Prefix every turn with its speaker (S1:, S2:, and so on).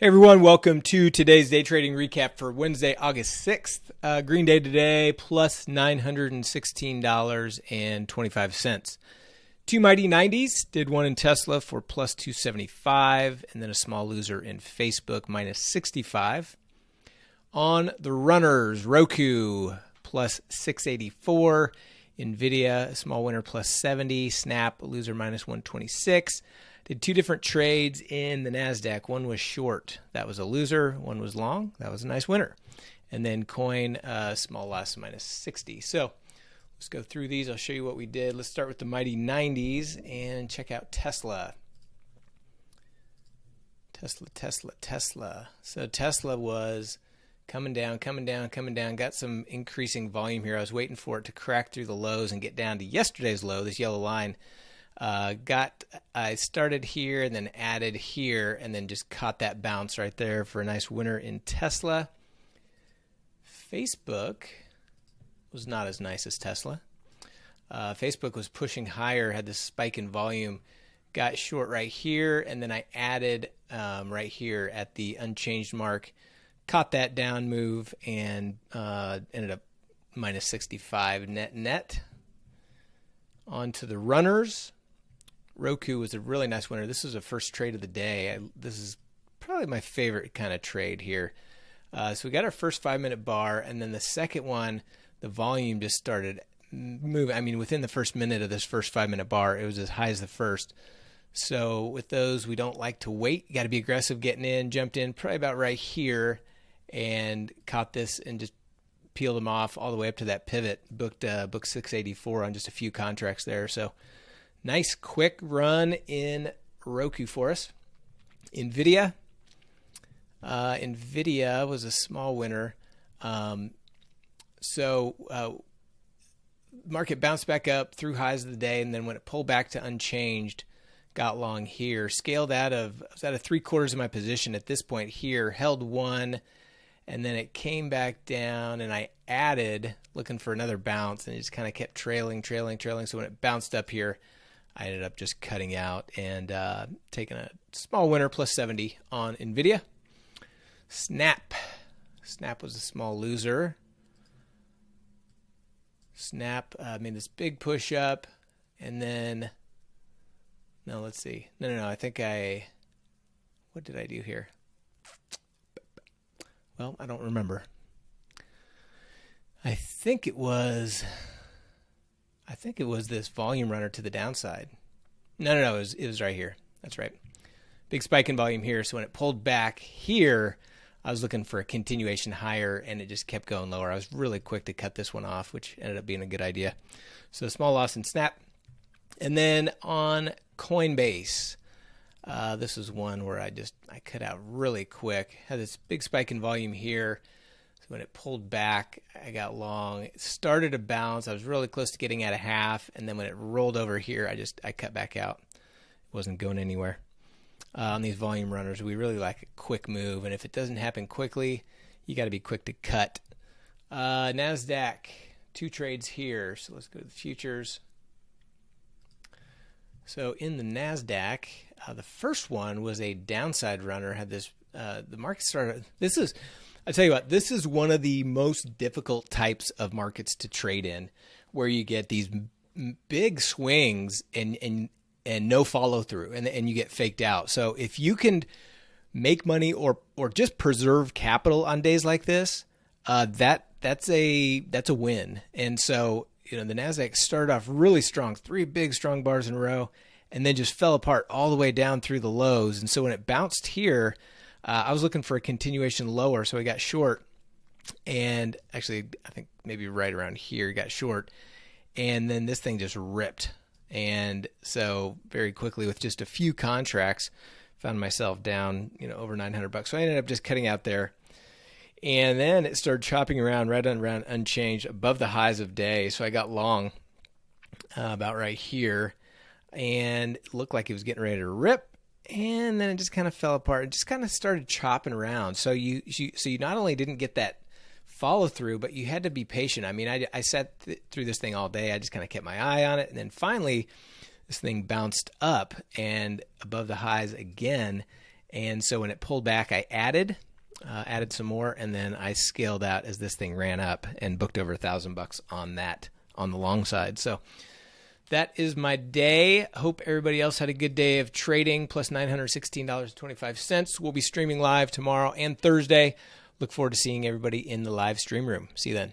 S1: Hey everyone, welcome to today's day trading recap for Wednesday, August 6th. Uh, green day today, plus $916.25. Two mighty 90s, did one in Tesla for plus 275, and then a small loser in Facebook, minus 65. On the runners, Roku, plus 684. Nvidia, small winner, plus 70. Snap, loser, minus 126. Did two different trades in the NASDAQ. One was short, that was a loser. One was long, that was a nice winner. And then coin, uh, small loss, minus 60. So let's go through these. I'll show you what we did. Let's start with the mighty 90s and check out Tesla. Tesla, Tesla, Tesla. So Tesla was coming down, coming down, coming down. Got some increasing volume here. I was waiting for it to crack through the lows and get down to yesterday's low, this yellow line. Uh, got I started here and then added here and then just caught that bounce right there for a nice winner in Tesla. Facebook was not as nice as Tesla. Uh, Facebook was pushing higher, had this spike in volume, got short right here, and then I added um, right here at the unchanged mark, caught that down move, and uh, ended up minus 65 net net. On to the runners. Roku was a really nice winner. This was the first trade of the day. I, this is probably my favorite kind of trade here. Uh, so we got our first five minute bar, and then the second one, the volume just started moving. I mean, within the first minute of this first five minute bar, it was as high as the first. So with those, we don't like to wait. Got to be aggressive getting in. Jumped in probably about right here, and caught this and just peeled them off all the way up to that pivot. Booked uh, booked 684 on just a few contracts there. So Nice quick run in Roku for us. NVIDIA. Uh, NVIDIA was a small winner. Um, so uh, market bounced back up through highs of the day, and then when it pulled back to unchanged, got long here. Scaled out of I was out of three quarters of my position at this point here. Held one, and then it came back down, and I added looking for another bounce, and it just kind of kept trailing, trailing, trailing. So when it bounced up here, I ended up just cutting out and uh, taking a small winner plus 70 on NVIDIA. Snap. Snap was a small loser. Snap uh, made this big push up and then, no, let's see. No, no, no. I think I, what did I do here? Well, I don't remember. I think it was I think it was this volume runner to the downside. No, no, no, it was, it was right here. That's right. Big spike in volume here. So when it pulled back here, I was looking for a continuation higher and it just kept going lower. I was really quick to cut this one off, which ended up being a good idea. So small loss in Snap. And then on Coinbase, uh, this is one where I just I cut out really quick. Had this big spike in volume here when it pulled back, I got long. It started to bounce. I was really close to getting at a half, and then when it rolled over here, I just I cut back out. It wasn't going anywhere. Uh, on these volume runners, we really like a quick move, and if it doesn't happen quickly, you got to be quick to cut. Uh, Nasdaq, two trades here. So let's go to the futures. So in the Nasdaq, uh, the first one was a downside runner. Had this uh, the market started. This is I tell you what, this is one of the most difficult types of markets to trade in, where you get these big swings and and and no follow through, and and you get faked out. So if you can make money or or just preserve capital on days like this, uh, that that's a that's a win. And so you know the Nasdaq started off really strong, three big strong bars in a row, and then just fell apart all the way down through the lows. And so when it bounced here uh, I was looking for a continuation lower, so I got short, and actually I think maybe right around here got short, and then this thing just ripped, and so very quickly with just a few contracts, found myself down you know over 900 bucks. So I ended up just cutting out there. And then it started chopping around right around unchanged above the highs of day. So I got long uh, about right here and looked like it was getting ready to rip and then it just kind of fell apart. It just kind of started chopping around. So you, you so you not only didn't get that follow through, but you had to be patient. I mean, I, I sat th- through this thing all day. I just kind of kept my eye on it, and then finally, this thing bounced up and above the highs again, And so when it pulled back, I added uh, added some more, and then I scaled out as this thing ran up and booked over a thousand bucks on that on the long side. So that is my day. Hope everybody else had a good day of trading. Plus $916.25. We'll be streaming live tomorrow and Thursday. Look forward to seeing everybody in the live stream room. See you then.